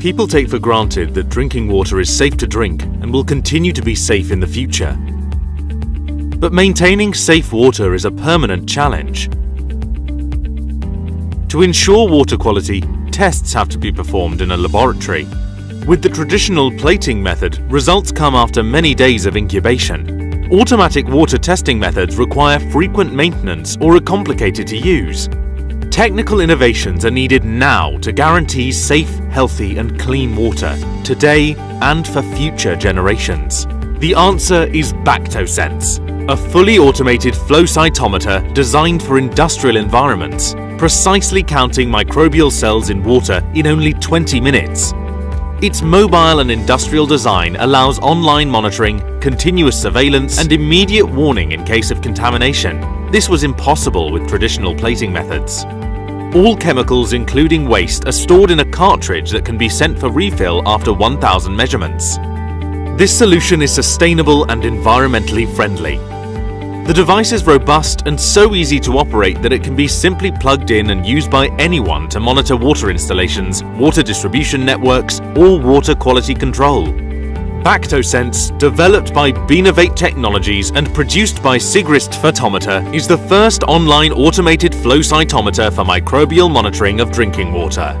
People take for granted that drinking water is safe to drink and will continue to be safe in the future. But maintaining safe water is a permanent challenge. To ensure water quality, tests have to be performed in a laboratory. With the traditional plating method, results come after many days of incubation. Automatic water testing methods require frequent maintenance or are complicated to use. Technical innovations are needed now to guarantee safe, healthy and clean water, today and for future generations. The answer is Bactosense, a fully automated flow cytometer designed for industrial environments, precisely counting microbial cells in water in only 20 minutes. Its mobile and industrial design allows online monitoring, continuous surveillance and immediate warning in case of contamination. This was impossible with traditional plating methods. All chemicals including waste are stored in a cartridge that can be sent for refill after 1000 measurements. This solution is sustainable and environmentally friendly. The device is robust and so easy to operate that it can be simply plugged in and used by anyone to monitor water installations, water distribution networks or water quality control. Bactosense, developed by bNovate Technologies and produced by Sigrist Photometer, is the first online automated flow cytometer for microbial monitoring of drinking water.